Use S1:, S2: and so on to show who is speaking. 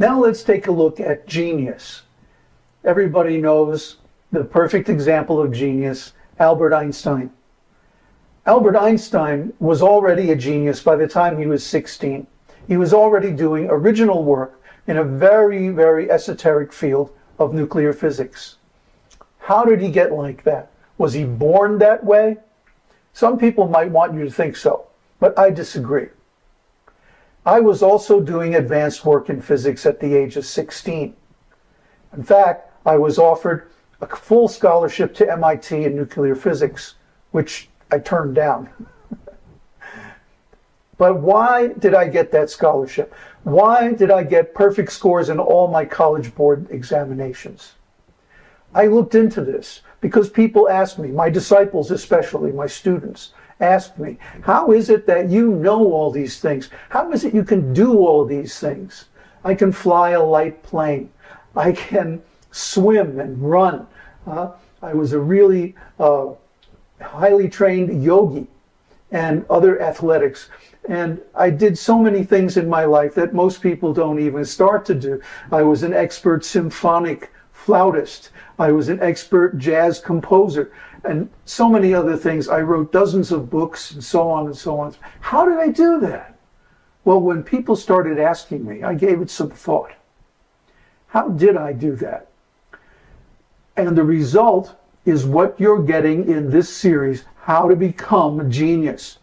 S1: Now let's take a look at genius. Everybody knows the perfect example of genius, Albert Einstein. Albert Einstein was already a genius by the time he was 16. He was already doing original work in a very, very esoteric field of nuclear physics. How did he get like that? Was he born that way? Some people might want you to think so, but I disagree. I was also doing advanced work in physics at the age of 16. In fact, I was offered a full scholarship to MIT in nuclear physics, which I turned down. but why did I get that scholarship? Why did I get perfect scores in all my college board examinations? I looked into this because people asked me, my disciples especially, my students, asked me, how is it that you know all these things? How is it you can do all these things? I can fly a light plane. I can swim and run. Uh, I was a really uh, highly trained yogi and other athletics. And I did so many things in my life that most people don't even start to do. I was an expert symphonic flautist. I was an expert jazz composer and so many other things. I wrote dozens of books and so on and so on. How did I do that? Well, when people started asking me, I gave it some thought. How did I do that? And the result is what you're getting in this series, How to Become a Genius.